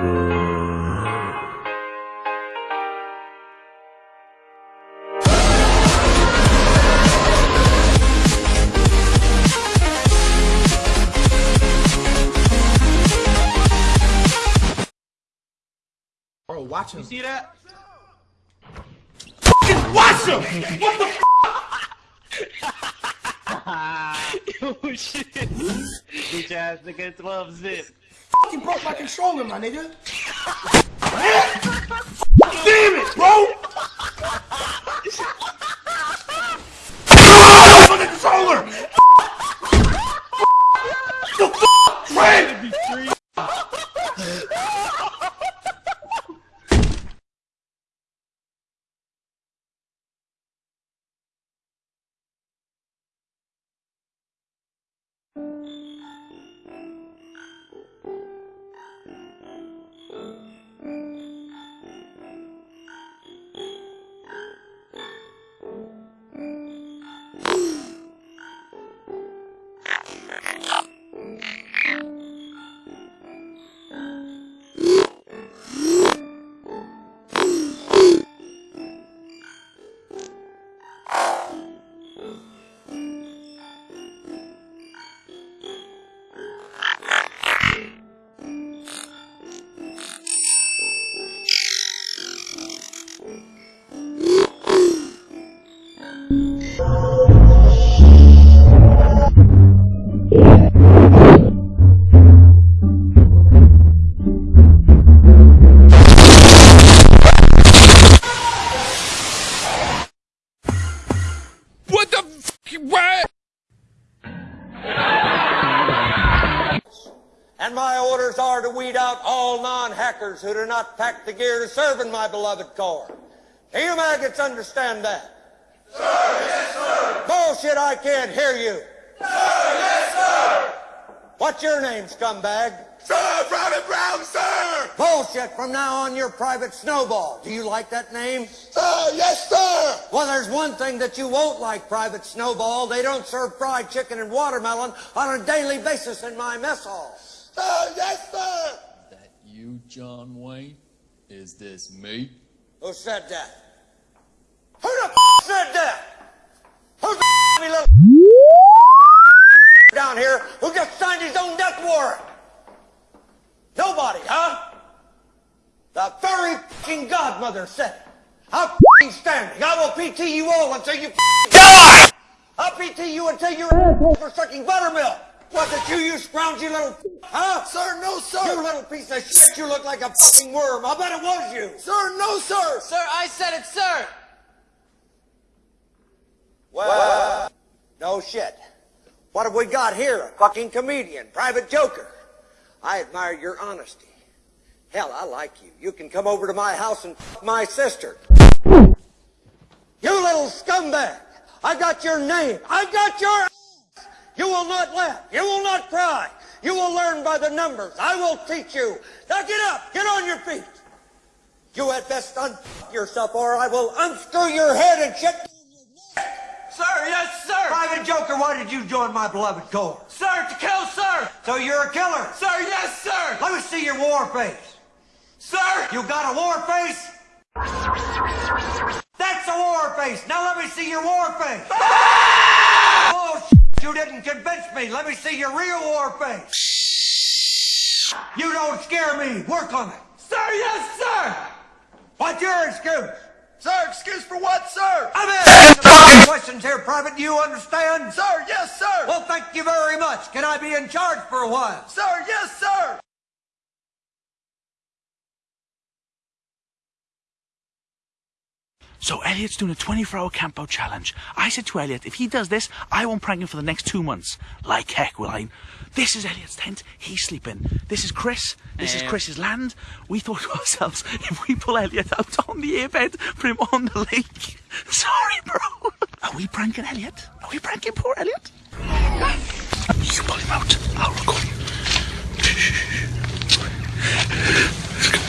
Bro, watch him. You see that? Watch him! What the oh shit. Bitch ass nigga 12 zip. You broke my controller, my nigga. Damn it, bro! And my orders are to weed out all non-hackers who do not pack the gear to serve in my beloved corps. Do you maggots understand that? Sir, yes, sir. Bullshit, I can't hear you. Sir, yes, sir. What's your name, scumbag? Sir, Private Brown, sir! Bullshit, from now on you're Private Snowball. Do you like that name? Sir, yes, sir! Well, there's one thing that you won't like, Private Snowball. They don't serve fried chicken and watermelon on a daily basis in my mess hall. Sir, yes, sir! That you, John Wayne? Is this me? Who said that? Who the f- said that? Who's the f- little down here who just signed his own death warrant? Nobody, huh? The very fucking godmother said it. I'm f***ing standing. I will PT you all until you die! I'll PT you until you're asshole for sucking buttermilk. Was it you, you scroungy little f- huh? Sir, no, sir. You little piece of shit, you look like a fucking worm. I bet it was you. Sir, no, sir! Sir, I said it, sir. Well, no shit. What have we got here? A fucking comedian, private joker. I admire your honesty. Hell, I like you. You can come over to my house and f- my sister. You little scumbag! I got your name. I got your ass. You will not laugh. You will not cry. You will learn by the numbers. I will teach you. Now get up. Get on your feet. You had best unfuck yourself or I will unscrew your head and shit Sir, yes, sir. Private Joker, why did you join my beloved corps? Sir, to kill, sir. So you're a killer. Sir, yes, sir. Let me see your war face. Sir. You got a war face? That's a war face. Now let me see your war face. shit, you didn't convince me. Let me see your real war face. You don't scare me. Work on it. Sir, yes, sir. What's your excuse? Sir, excuse for what, sir? I'm asking questions here, Private. Do you understand? Sir, yes, sir! Well, thank you very much. Can I be in charge for a while? Sir, yes, sir! So Elliot's doing a 24 hour camp out challenge. I said to Elliot, if he does this, I won't prank him for the next two months. Like heck, will I? This is Elliot's tent. He's sleeping. This is Chris. This is. Chris's land. We thought to ourselves, if we pull Elliot out on the airbed, put him on the lake. Sorry, bro. Are we pranking Elliot? Are we pranking poor Elliot? You pull him out. I'll record you.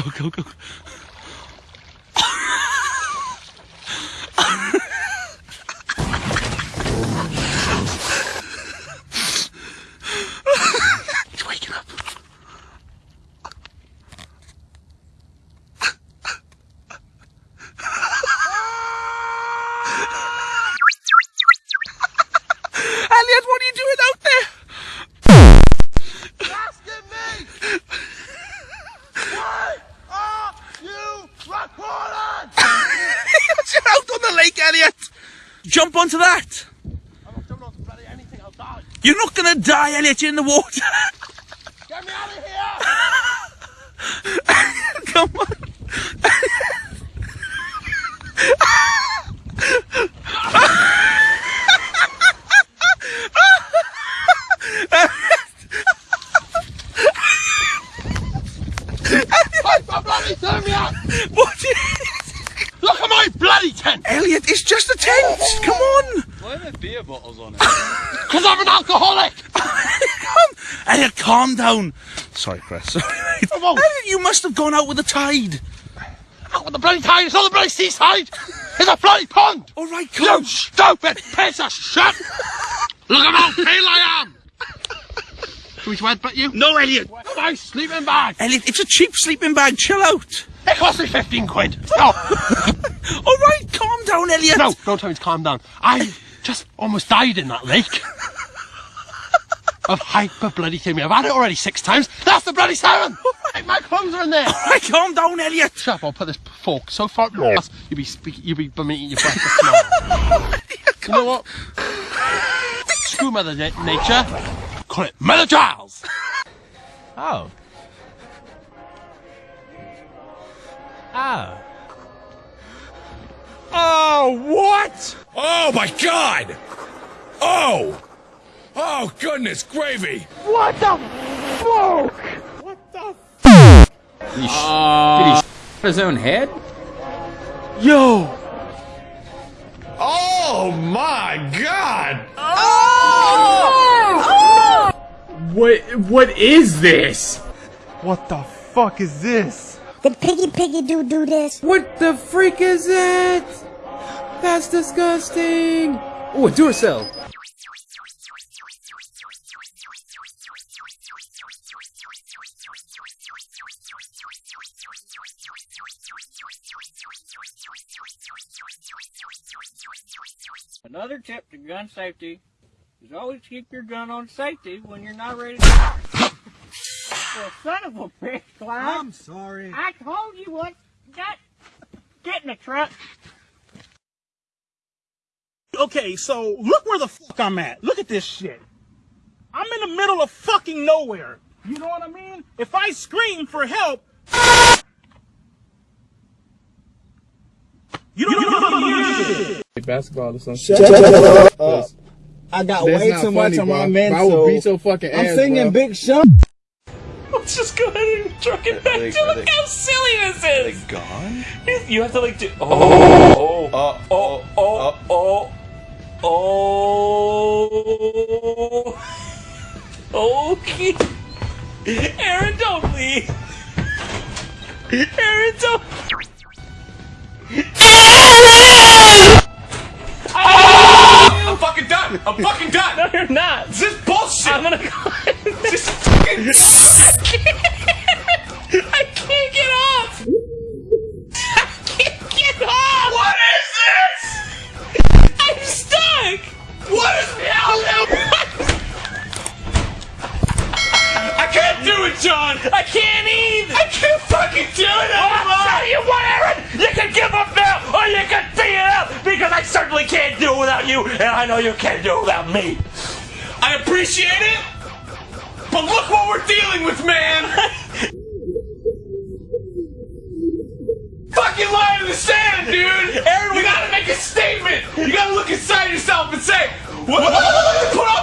顔顔顔 You're not gonna die, Elliot. You're in the water. Get me out of here! Come on. Stop bloody throwing me! What? Look at my bloody tent! Elliot, it's just a tent. Come on. Why are there beer bottles on it? Because I'm an alcoholic! Elliot, calm down. Sorry, Chris. Sorry, mate. Come on. Elliot, you must have gone out with the tide. Out with the bloody tide! It's not the bloody seaside! It's a bloody pond! All right, You come. stupid piece of shit! Look at how pale I am! Should we sweat but you? No, Elliot. My sleeping bag! Elliot, it's a cheap sleeping bag. Chill out. It cost me 15 quid! No! All right, calm down, Elliot. no, don't tell me to calm down. I just almost died in that lake. of hyper bloody thermia. I've had it already six times. That's the bloody seven! Oh right, my clothes are in there! All right, calm down, Elliot. Shut up, I'll put this fork so far up your ass, you'll be speaking, you'll be bumming eating your breakfast tomorrow. Oh you know what? Screw Mother Na- Nature. Call it Mother Giles! Oh. Oh. Oh, what? Oh, my God! Oh! Oh, goodness gravy! What the fuck? What the fuck? He uh, did he his own head? Yo! Oh, my God! Oh! What what is this? What the fuck is this? Did Piggy Piggy do do this? What the freak is it? That's disgusting. Oh, a Duracell. Another tip to gun safety is always keep your gun on safety when you're not ready to fire. well, son of a bitch, Clyde. I'm sorry. I told you what. Get, get in the truck. Okay, so look where the fuck I'm at. Look at this shit. I'm in the middle of fucking nowhere. You know what I mean? If I scream for help, you don't know shit. Basketball or something. Shut up. Uh, I got That's way not too much funny, on my bro. mental. I will beat your fucking ass, I'm singing bro. Big Sean. Let's just go ahead and truck it back they- to look they- how silly this is. Gone? You have to like do. oh Oh, Oh, oh, oh, oh, oh. Oh. Okay. Aaron, don't leave. Aaron, don't. Aaron! I'm fucking done. I'm fucking done. No, you're not. This is bullshit. I'm gonna go. This is fucking. John. I can't either. I can't fucking do it anymore. I'll tell you what, Aaron! You can give up now, or you can see it out, because I certainly can't do it without you, and I know you can't do it without me. I appreciate it, but look what we're dealing with, man. Fucking line in the sand, dude. Aaron, we gotta make a statement. You gotta look inside yourself and say, what?